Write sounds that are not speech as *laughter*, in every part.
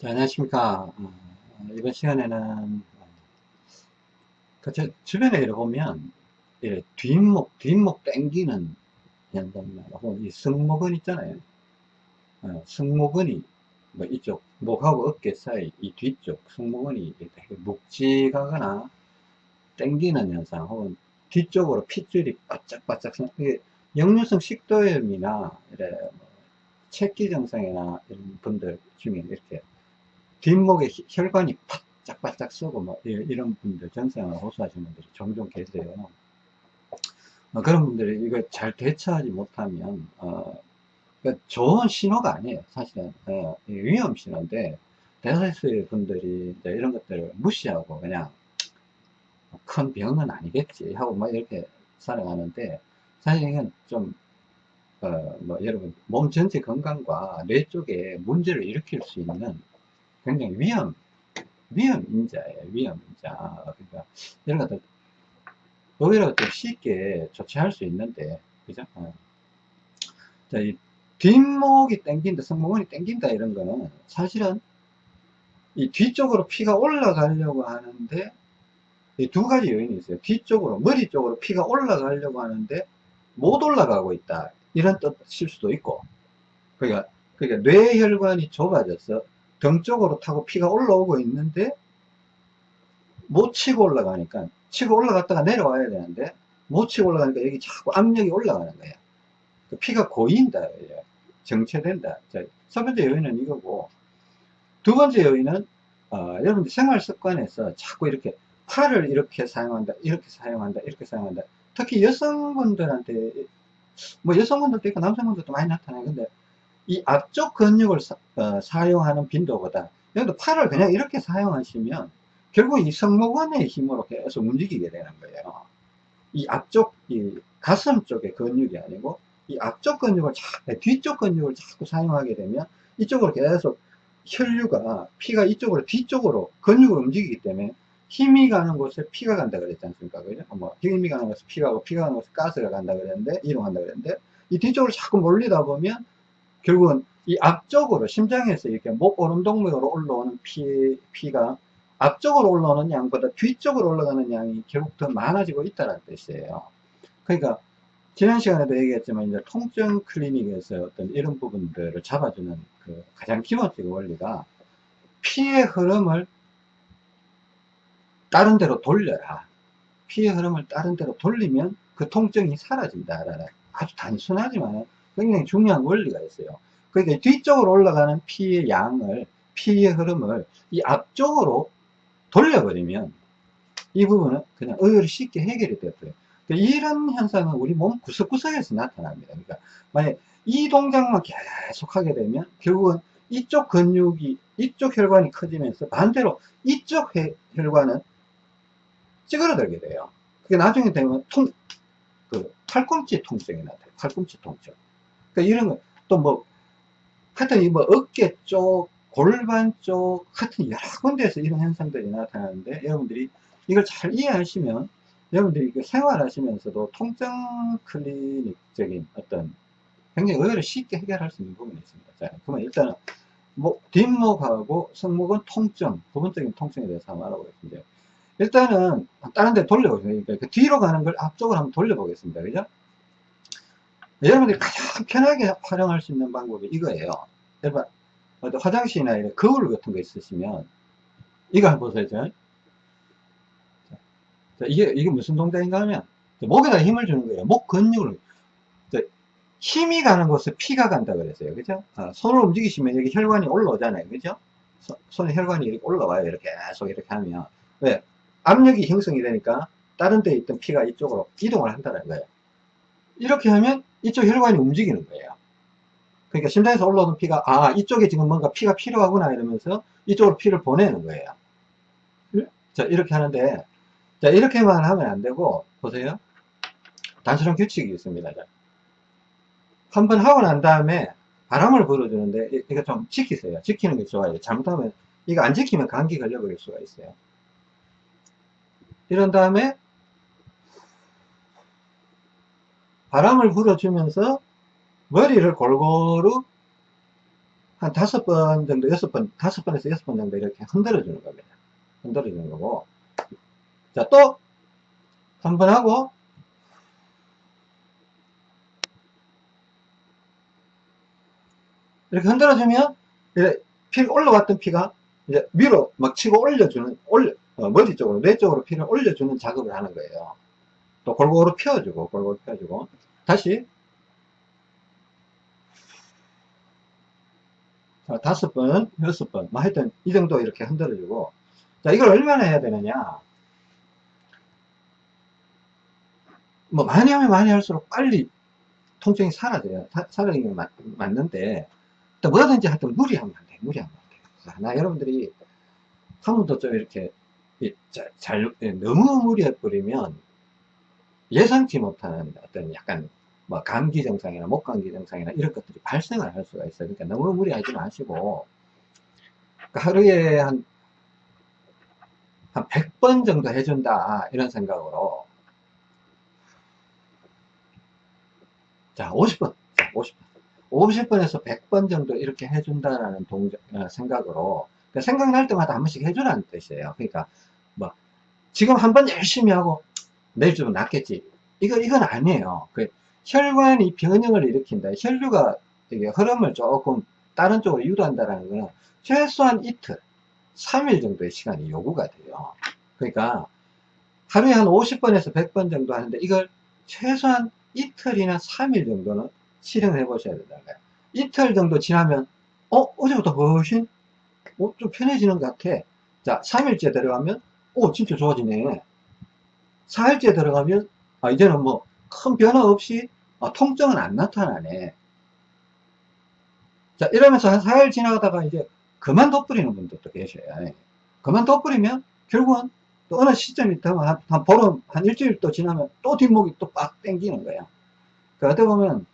자, 안녕하십니까. 어, 이번 시간에는, 그, 저, 주변에 이렇게 보면, 이 뒷목, 뒷목 땡기는 현상이나, 혹은 이 승모근 있잖아요. 어, 승모근이, 뭐 이쪽, 목하고 어깨 사이, 이 뒤쪽, 승모근이 이렇게 묵직하거나, 땡기는 현상, 혹은 뒤쪽으로 핏줄이 바짝바짝, 이게 역류성 식도염이나, 이래, 뭐 체기 증상이나 이런 분들 중에 이렇게 뒷목에 혈관이 바짝바짝 쏘고 뭐 이런 분들 전생을 호소하시는 분들이 종종 계세요. 어, 그런 분들이 이거 잘 대처하지 못하면 어, 그러니까 좋은 신호가 아니에요. 사실은 어, 위험 신호인데 대다수의 분들이 이런 것들을 무시하고 그냥 큰 병은 아니겠지 하고 막 이렇게 살아가는데 사실 이건 좀 어, 뭐 여러분 몸 전체 건강과 뇌 쪽에 문제를 일으킬 수 있는 굉장히 위험, 위험 인자예요. 위험 인자. 그러니까 이런 것들 오히려 더 쉽게 조치할 수 있는데, 그죠? 어. 자, 이 뒷목이 땡긴다, 승모근이 땡긴다 이런 거는 사실은 이 뒤쪽으로 피가 올라가려고 하는데 이두 가지 요인이 있어요. 뒤쪽으로, 머리 쪽으로 피가 올라가려고 하는데 못 올라가고 있다. 이런 뜻일 수도 있고. 그러니까, 그러니까 뇌혈관이 좁아져서 등 쪽으로 타고 피가 올라오고 있는데 못 치고 올라가니까 치고 올라갔다가 내려와야 되는데 못 치고 올라가니까 여기 자꾸 압력이 올라가는 거예요. 그 피가 고인다. 정체된다. 자, 첫 번째 요인은 이거고 두 번째 요인은 어, 여러분들 생활 습관에서 자꾸 이렇게 팔을 이렇게 사용한다, 이렇게 사용한다, 이렇게 사용한다. 특히 여성분들한테 뭐 여성분들도 있고 남성분들도 많이 나타나요. 근데 이 앞쪽 근육을 사, 어, 용하는 빈도보다 여기도 팔을 그냥 이렇게 사용하시면 결국 이 승모근의 힘으로 계속 움직이게 되는 거예요. 이 앞쪽 이 가슴 쪽의 근육이 아니고 이 앞쪽 근육을 자, 뒤쪽 근육을 자꾸 사용하게 되면 이쪽으로 계속 혈류가 피가 이쪽으로 뒤쪽으로 근육을 움직이기 때문에 힘이 가는 곳에 피가 간다 그랬지 않습니까? 그죠? 뭐 힘이 가는 곳에 피가 가고 피가 가는 곳에 가스가 간다 그랬는데 이동한다 그랬는데 이 뒤쪽으로 자꾸 몰리다 보면 결국은 이 앞쪽으로 심장에서 이렇게 목 오름동맥으로 올라오는 피, 피가 앞쪽으로 올라오는 양보다 뒤쪽으로 올라가는 양이 결국 더 많아지고 있다는 뜻이에요. 그러니까 지난 시간에도 얘기했지만 이제 통증 클리닉에서 어떤 이런 부분들을 잡아주는 그 가장 기본적인 원리가 피의 흐름을 다른 데로 돌려라. 피의 흐름을 다른 데로 돌리면 그 통증이 사라진다라는 아주 단순하지만 굉장히 중요한 원리가 있어요. 그러니까 뒤쪽으로 올라가는 피의 양을, 피의 흐름을 이 앞쪽으로 돌려버리면 이 부분은 그냥 의외로 쉽게 해결이 되고요. 그러니까 이런 현상은 우리 몸 구석구석에서 나타납니다. 그러니까 만약 이 동작만 계속 하게 되면 결국은 이쪽 근육이, 이쪽 혈관이 커지면서 반대로 이쪽 혈관은 찌그러들게 돼요. 그게 나중에 되면 통, 그 팔꿈치 통증이 나타나요. 팔꿈치 통증. 그러니까 이런 거, 또 뭐, 하여튼 이뭐 어깨 쪽, 골반 쪽, 하여튼 여러 군데에서 이런 현상들이 나타나는데, 여러분들이 이걸 잘 이해하시면, 여러분들이 생활하시면서도 통증 클리닉적인 어떤 굉장히 의외로 쉽게 해결할 수 있는 부분이 있습니다. 자, 그러면 일단은, 뭐, 뒷목하고 승목은 통증, 부분적인 통증에 대해서 한번 알아보겠습니다. 일단은, 다른 데 돌려보겠습니다. 그러니까 그 뒤로 가는 걸 앞쪽으로 한번 돌려보겠습니다. 그죠? 여러분들이 가장 편하게 활용할 수 있는 방법이 이거예요. 여러분, 화장실이나 이런 거울 같은 거 있으시면, 이거 한번 보세요. 자, 이게, 이게 무슨 동작인가 하면, 목에다 힘을 주는 거예요. 목 근육을. 힘이 가는 곳에 피가 간다 그랬어요. 그죠? 아, 손을 움직이시면 여기 혈관이 올라오잖아요. 그죠? 손에 혈관이 이렇게 올라와요. 이렇게 계속 이렇게 하면. 왜? 압력이 형성이 되니까 다른 데 있던 피가 이쪽으로 이동을 한다는 거예요. 이렇게 하면 이쪽 혈관이 움직이는 거예요. 그러니까 심장에서 올라오는 피가 아 이쪽에 지금 뭔가 피가 필요하구나 이러면서 이쪽으로 피를 보내는 거예요. 자 이렇게 하는데 자 이렇게만 하면 안 되고 보세요. 단순한 규칙이 있습니다. 한번 하고 난 다음에 바람을 불어주는데 이거 좀 지키세요. 지키는 게 좋아요. 잘못하면 이거 안 지키면 감기 걸려버릴 수가 있어요. 이런 다음에 바람을 불어주면서 머리를 골고루 한 다섯 번 정도, 여섯 번, 다섯 번에서 여섯 번 정도 이렇게 흔들어 주는 겁니다. 흔들어 주는 거고. 자, 또, 한 번 하고, 이렇게 흔들어 주면, 피 올라왔던 피가 이제 위로 막 치고 올려주는, 올려, 어, 머리 쪽으로, 뇌 쪽으로 피를 올려주는 작업을 하는 거예요. 또 골고루 펴주고, 골고루 펴주고. 다시. 자, 다섯 번, 여섯 번, 뭐 하여튼 이 정도 이렇게 흔들어주고. 자, 이걸 얼마나 해야 되느냐. 뭐 많이 하면 많이 할수록 빨리 통증이 사라져요. 사, 사라지는 게 맞, 맞는데, 또 뭐든지 하여튼 무리하면 안 돼. 무리하면 안 돼. 자, 나 여러분들이 한 번도 좀 이렇게 잘, 잘 너무 무리해 버리면 예상치 못하는 어떤 약간 뭐 감기 증상이나 목감기 증상이나 이런 것들이 발생을 할 수가 있어요. 그러니까 너무 무리하지 마시고. 그러니까 하루에 한, 한 100번 정도 해준다 이런 생각으로. 자 50번. 자 50번. 50번에서 100번 정도 이렇게 해준다라는 동작, 어, 생각으로. 그러니까 생각날 때마다 한 번씩 해주라는 뜻이에요. 그러니까 뭐 지금 한 번 열심히 하고 내일 좀 낫겠지. 이거 이건 아니에요. 그 혈관이 변형을 일으킨다. 혈류가 되게 흐름을 조금 다른 쪽으로 유도한다라는 거는 최소한 이틀, 3일 정도의 시간이 요구가 돼요. 그러니까 하루에 한 50번에서 100번 정도 하는데 이걸 최소한 이틀이나 3일 정도는 실행을 해 보셔야 된다는 거예요. 이틀 정도 지나면 어? 어제부터 훨씬 어, 좀 편해지는 것 같아. 자, 3일째 들어가면 오 진짜 좋아지네. 4일째 들어가면 아, 이제는 뭐 큰 변화 없이 아, 통증은 안 나타나네. 자, 이러면서 한 4일 지나가다가 이제 그만 덧뿌리는 분들도 계셔요. 예. 그만 덧뿌리면 결국은 또 어느 시점이 되면 한, 한 보름, 한 일주일 또 지나면 또 뒷목이 또 빡 땡기는 거예요. 그러다 보면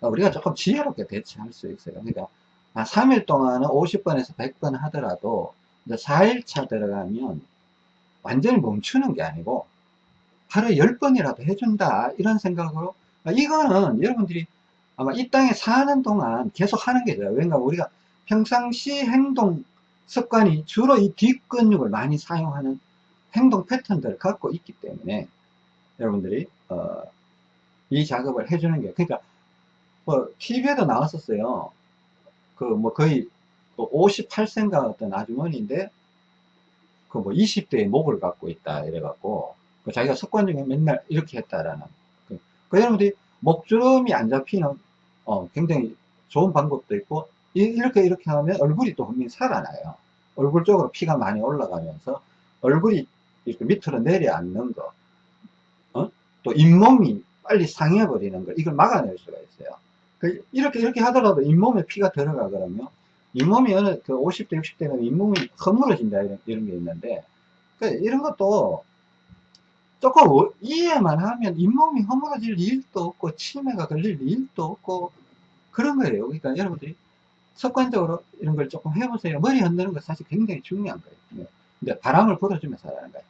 우리가 조금 지혜롭게 대처할 수 있어요. 그러니까 한 3일 동안은 50번에서 100번 하더라도 이제 4일차 들어가면 완전히 멈추는 게 아니고 하루에 10번이라도 해준다 이런 생각으로 아, 이거는 여러분들이 아마 이 땅에 사는 동안 계속 하는 게 돼요. 왜냐면 우리가 평상시 행동 습관이 주로 이 뒷근육을 많이 사용하는 행동 패턴들을 갖고 있기 때문에 여러분들이 어, 이 작업을 해주는 게 그러니까 뭐 TV에도 나왔었어요. 그 뭐 거의 58세인가 어떤 아주머니인데 그 뭐 20대의 목을 갖고 있다 이래갖고 그 자기가 습관 중에 맨날 이렇게 했다라는 그, 그 여러분들이 목주름이 안 잡히는 어, 굉장히 좋은 방법도 있고 이, 렇게 이렇게 하면 얼굴이 또 분명히 살아나요 얼굴 쪽으로 피가 많이 올라가면서 얼굴이 이렇게 밑으로 내려앉는 거 어? 또 잇몸이 빨리 상해 버리는 거 이걸 막아낼 수가 있어요 그 이렇게 이렇게 하더라도 잇몸에 피가 들어가 그러면 잇몸이 어느 그 50대 60대는 잇몸이 허물어진다 이런, 이런 게 있는데 그 이런 것도 조금 이해만 하면 잇몸이 허물어질 일도 없고 치매가 걸릴 일도 없고 그런 거예요. 그러니까 여러분들이 습관적으로 이런 걸 조금 해보세요. 머리 흔드는 거 사실 굉장히 중요한 거예요. 네. 근데 바람을 불어주면서 하라는 거예요.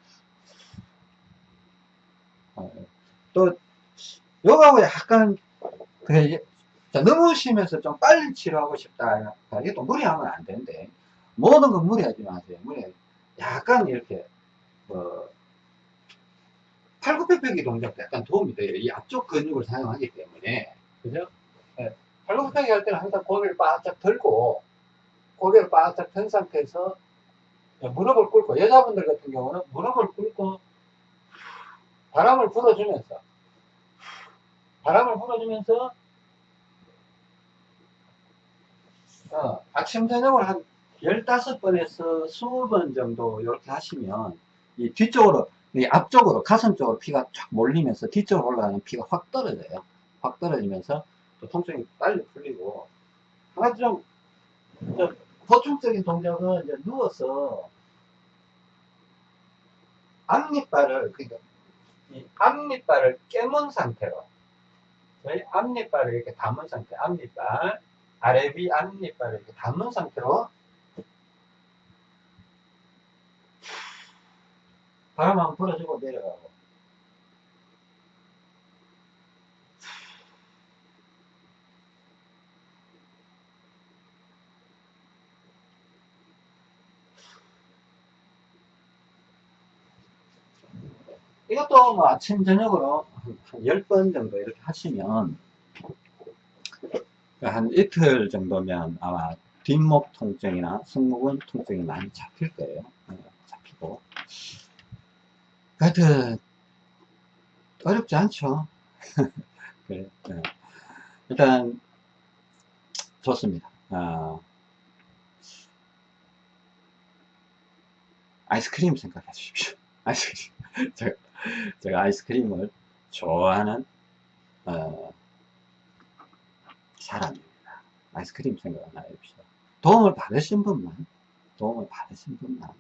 어, 또 요거하고 약간 그 너무 심해서 좀 빨리 치료하고 싶다. 이게 또 무리하면 안 되는데 모든 건 무리하지 마세요. 무리 약간 이렇게 뭐 팔굽혀펴기 동작도 약간 도움이 돼요. 이 앞쪽 근육을 사용하기 때문에. 그죠? 네. 팔굽혀펴기 할 때는 항상 고개를 바짝 들고, 고개를 바짝 든 상태에서 무릎을 꿇고, 여자분들 같은 경우는 무릎을 꿇고, 바람을 불어주면서, 바람을 불어주면서, 어, 아침, 저녁을 한 15번에서 20번 정도 이렇게 하시면, 이 뒤쪽으로 이 앞쪽으로 가슴 쪽으로 피가 쫙 몰리면서 뒤쪽으로 올라가는 피가 확 떨어져요. 확 떨어지면서 또 통증이 빨리 풀리고 한 가지 좀, 좀 보충적인 동작은 이제 누워서 앞니빨을 그러니까 이 앞니빨을 깨문 상태로 저희 앞니빨을 이렇게 담은 상태 앞니빨 아래 위 아래 이빨을 이렇게 담는 상태로. 바람 한번 불어주고 내려가고. 이것도 뭐 아침 저녁으로 한 10번 정도 이렇게 하시면 한 이틀 정도면 아마 뒷목 통증이나 승모근 통증이 많이 잡힐 거예요. 어, 잡히고. 하여튼, 어렵지 않죠. *laughs* 어. 일단, 좋습니다. 어, 아이스크림 생각해 주십시오. *laughs* 아이스크림. 제가, 제가 아이스크림을 좋아하는, 어, 사람입니다. 아이스크림 생각 하나 해봅시다. 도움을 받으신 분만, 도움을 받으신 분만.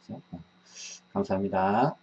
그죠? 어, 감사합니다.